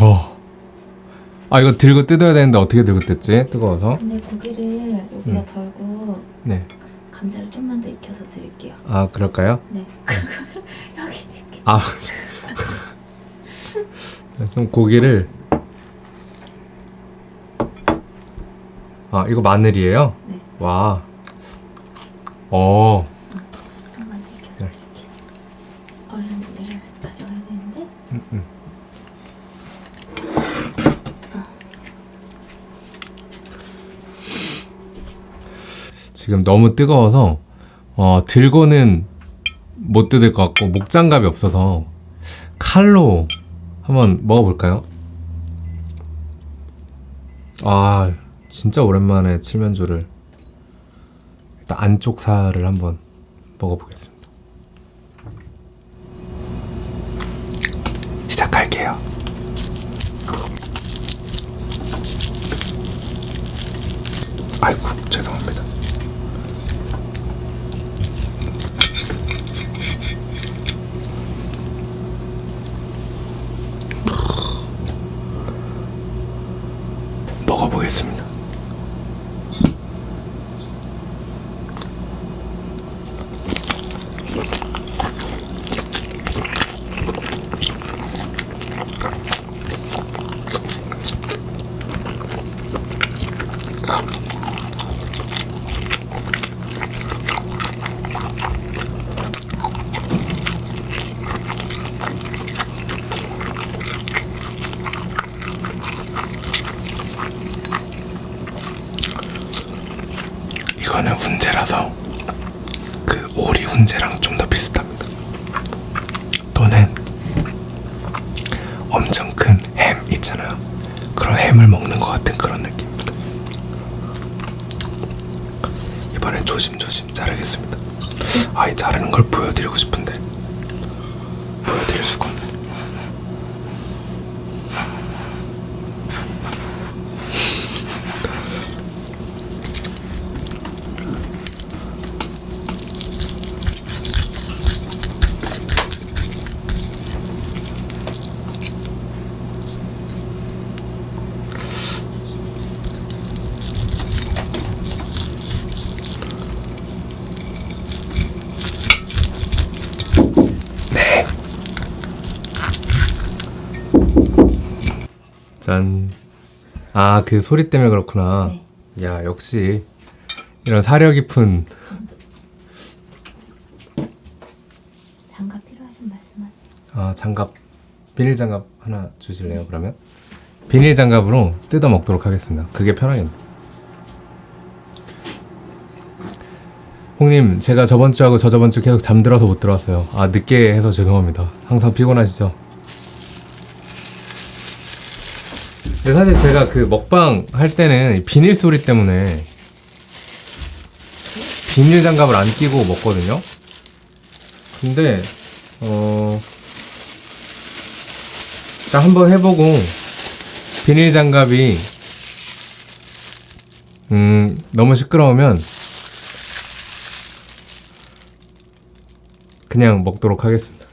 어. 아 이거 들고 뜯어야 되는데 어떻게 들고 뜯지? 뜨거워서. 근데 고기를 여기다 음. 덜고 네. 감자를 좀만 더 익혀서 드릴게요. 아 그럴까요? 네. 여기 줄게. 아. 좀 고기를. 아 이거 마늘이에요? 네. 와. 어. 좀만 더 익혀서 네. 드릴게요. 얼른 얘를 가져가야 되는데. 음, 음. 지금 너무 뜨거워서 어, 들고는 못 뜯을 것 같고 목장갑이 없어서 칼로 한번 먹어볼까요? 아 진짜 오랜만에 칠면조를 일단 안쪽 살을 한번 먹어보겠습니다. 시작할게요. 아이고 죄송합니다. 먹어보겠습니다. 이거는 훈제라서 그 오리 훈제랑 좀 더 비슷합니다. 또는 엄청 큰 햄 있잖아요. 그런 햄을 먹는 것 같은 그런 느낌입니다. 이번엔 조심조심 자르겠습니다. 아, 이 자르는 걸 보여드리고 싶은데. 보여드릴 수가 짠. 아, 그 소리 때문에 그렇구나. 네. 야, 역시 이런 사려 깊은 장갑 필요하신 말씀하세요. 아, 장갑 비닐 장갑 하나 주실래요? 그러면 비닐 장갑으로 뜯어 먹도록 하겠습니다. 그게 편하겠네. 홍님, 제가 저번 주하고 저저번 주 계속 잠들어서 못 들어왔어요. 아, 늦게 해서 죄송합니다. 항상 피곤하시죠? 근데 사실 제가 그 먹방 할 때는 이 비닐 소리 때문에 비닐 장갑을 안 끼고 먹거든요. 근데 어 일단 한번 해보고 비닐 장갑이 음 너무 시끄러우면 그냥 먹도록 하겠습니다.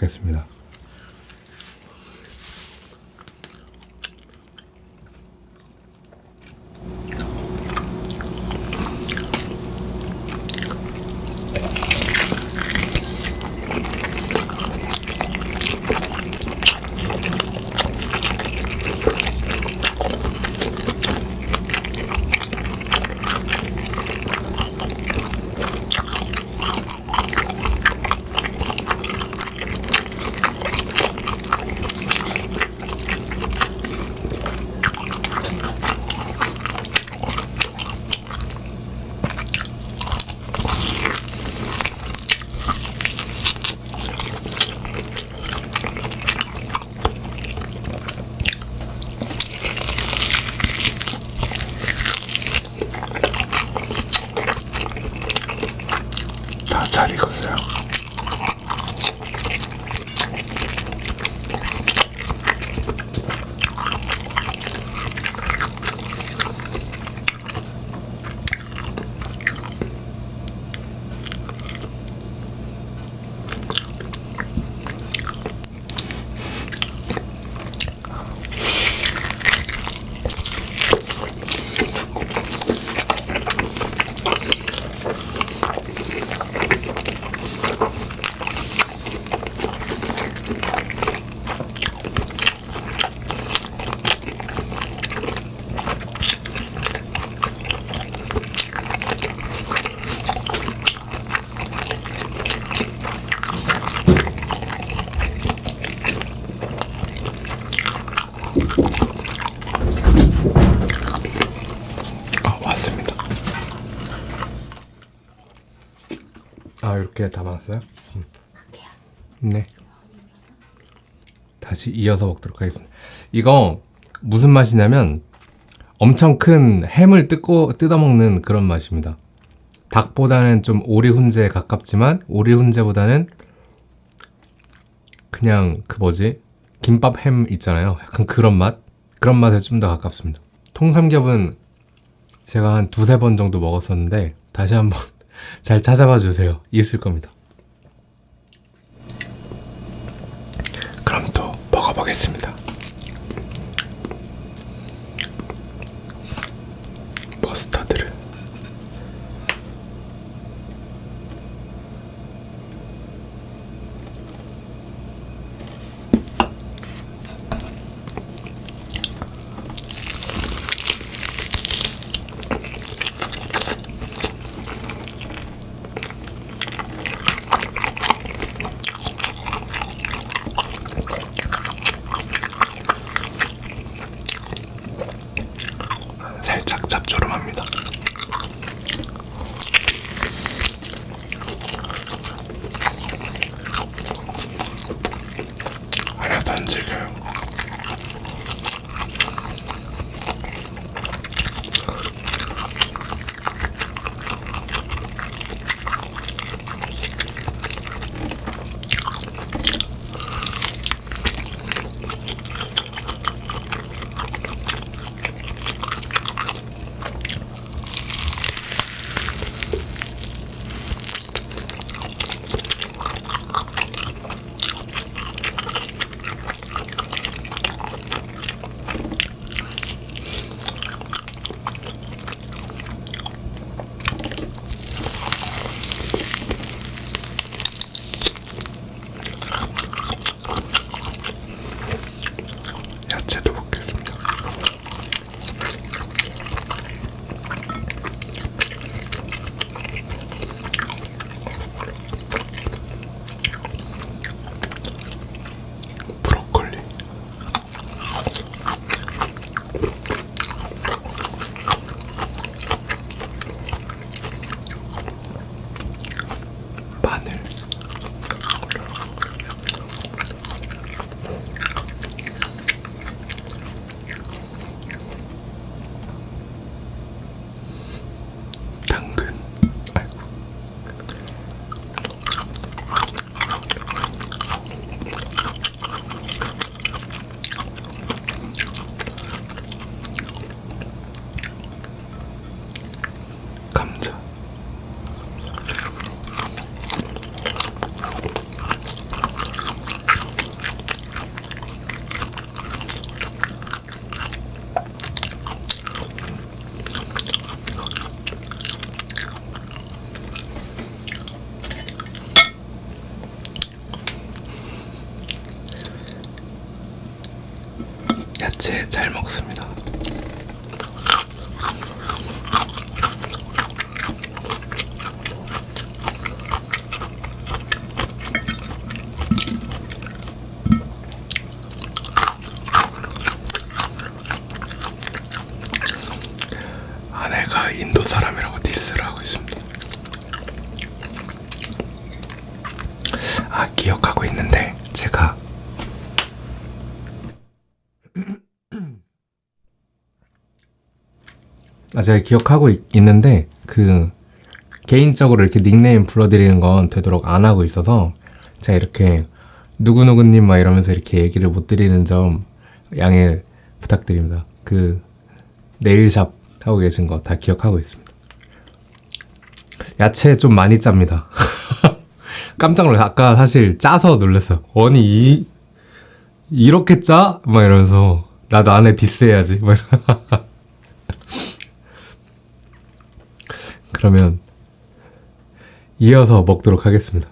좋겠습니다. 살이거든요. 아 이렇게 담았어요? 음. 네. 다시 이어서 먹도록 하겠습니다. 이거 무슨 맛이냐면 엄청 큰 햄을 뜯고 뜯어 먹는 그런 맛입니다. 닭보다는 좀 오리 훈제에 가깝지만 오리 훈제보다는 그냥 그 뭐지 김밥 햄 있잖아요. 약간 그런 맛 그런 맛에 좀 더 가깝습니다. 통삼겹은 제가 한 두세 번 정도 먹었었는데 다시 한번 잘 찾아봐 주세요. 있을 겁니다. 야채 잘 먹습니다. 아내가 인도 사람이라고 디스를 하고 있습니다. 아 기억하고 있는데 제가 아 제가 기억하고 있, 있는데 그 개인적으로 이렇게 닉네임 불러드리는 건 되도록 안 하고 있어서 제가 이렇게 누구누구님 막 이러면서 이렇게 얘기를 못 드리는 점 양해 부탁드립니다. 그 네일샵 하고 계신 거 다 기억하고 있습니다. 야채 좀 많이 짭니다. 깜짝 놀랐어요. 아까 사실 짜서 놀랐어요. 아니 이 이렇게 짜? 막 이러면서 나도 안에 디스해야지. 막 이러- 그러면 이어서 먹도록 하겠습니다.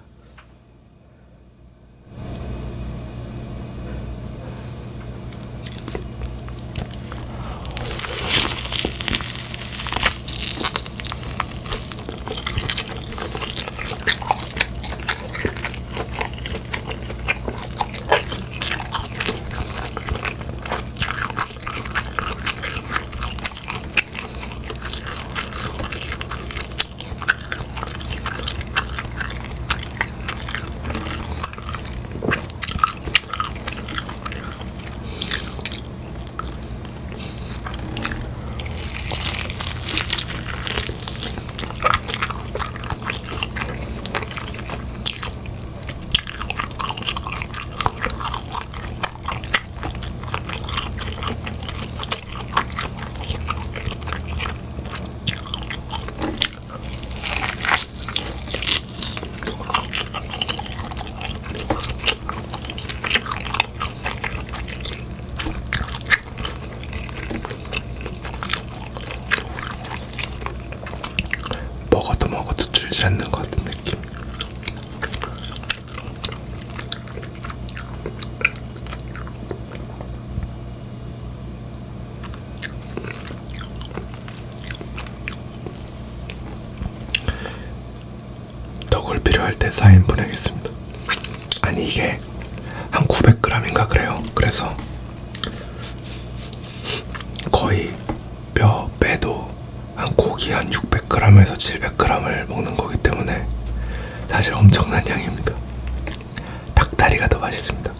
사인 보내겠습니다. 아니 이게 한 900g인가 그래요. 그래서 거의 뼈 빼도 한 고기 한 600g에서 700g을 먹는 거기 때문에 사실 엄청난 양입니다. 닭다리가 더 맛있습니다.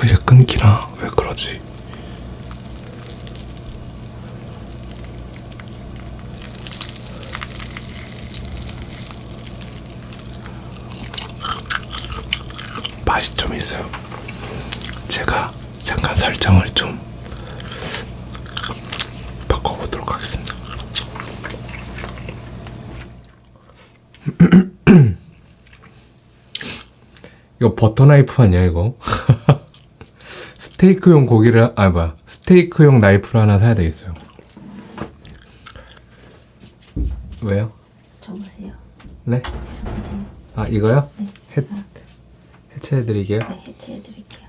자꾸 이게 끊기나 왜 그러지? 맛이 좀 있어요. 제가 잠깐 설정을 좀 바꿔보도록 하겠습니다. 이거 버터 나이프 아니야 이거? 스테이크용 고기를 아 뭐야 스테이크용 나이프를 하나 사야 되겠어요. 왜요? 줘보세요. 네? 줘보세요. 아 이거요? 네. 해- 제가 해체해드리게요. 네, 해체해드릴게요.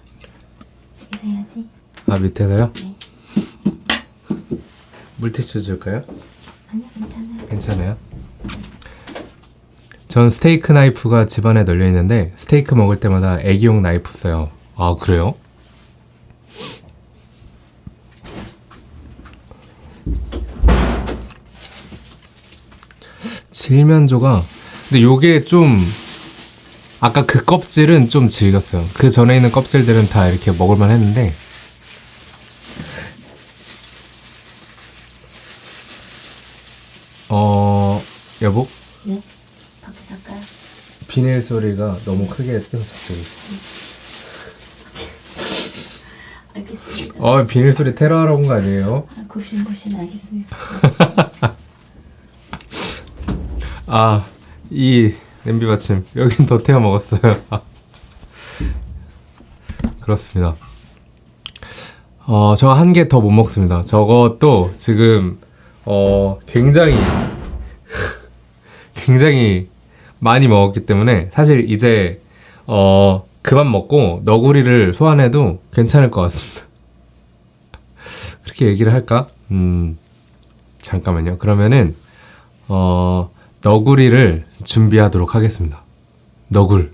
여기서 해야지. 아 밑에서요? 네. 물티슈 줄까요? 아니요, 괜찮아요. 괜찮아요? 전 스테이크 나이프가 집안에 널려 있는데 스테이크 먹을 때마다 애기용 나이프 써요. 아 그래요? 칠면조가 근데 요게 좀 아까 그 껍질은 좀 질겼어요. 그 전에 있는 껍질들은 다 이렇게 먹을만 했는데 어 여보 네. 밖에 나가요. 비닐 소리가 너무 크게 뜬 갑자기. 알겠습니다. 어 비닐 소리 테러하러 온 거 아니에요? 아, 굽신굽신 알겠습니다. 아 이 냄비 받침 여긴 더 태워 먹었어요. 그렇습니다. 어 저 한 개 더 못 먹습니다. 저것도 지금 어 굉장히 굉장히 많이 먹었기 때문에 사실 이제 어 그만 먹고 너구리를 소환해도 괜찮을 것 같습니다. 그렇게 얘기를 할까? 음 잠깐만요. 그러면은 어 너구리를 준비하도록 하겠습니다. 너굴